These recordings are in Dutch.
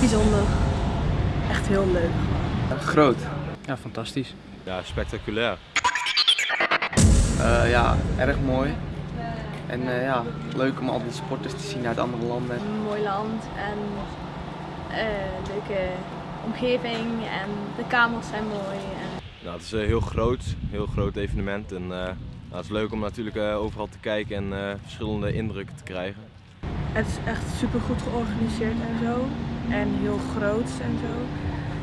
Bijzonder. Echt heel leuk. Groot. Ja, fantastisch. Ja, spectaculair. Eh, ja, erg mooi. En eh, ja, leuk om al die sporters te zien uit andere landen. Een mooi land en eh, leuke omgeving en de kamers zijn mooi. En Nou, het is een heel groot, heel groot evenement en eh, nou, het is leuk om natuurlijk eh, overal te kijken en eh, verschillende indrukken te krijgen. Het is echt super goed georganiseerd en zo. En heel groot en zo.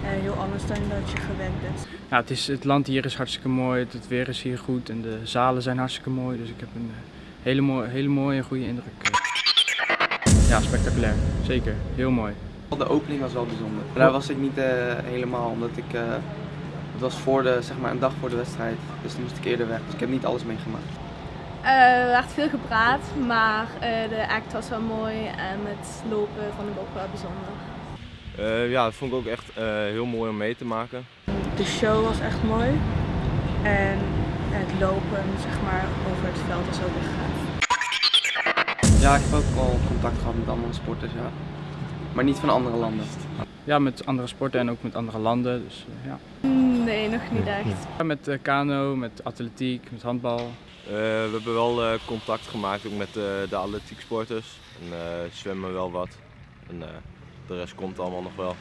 En heel anders dan dat je gewend bent. Ja, het, is, het land hier is hartstikke mooi, het, weer is hier goed en de zalen zijn hartstikke mooi. Dus ik heb een eh, hele, mooie, hele mooie en goede indruk. eh. Ja, spectaculair. Zeker. Heel mooi. De opening was wel bijzonder. Daar was ik niet eh, helemaal, omdat ik... eh, het was voor de, zeg maar, een dag voor de wedstrijd. Dus dan moest ik eerder weg. Dus ik heb niet alles meegemaakt. Eh, er werd veel gepraat, maar eh, de act was wel mooi en het lopen vond ik ook wel bijzonder. Eh, ja, dat vond ik ook echt eh, heel mooi om mee te maken. De show was echt mooi. En het lopen, zeg maar, over het veld was ook echt gaaf. Ja, ik heb ook al contact gehad met andere sporters, ja. Maar niet van andere landen. Ja, met andere sporten en ook met andere landen. Dus, ja. Nee, nog niet echt. Ja, met eh, kano, met atletiek, met handbal. Eh, we hebben wel eh, contact gemaakt ook met eh, de atletieksporters en eh, zwemmen wel wat. En eh, de rest komt allemaal nog wel.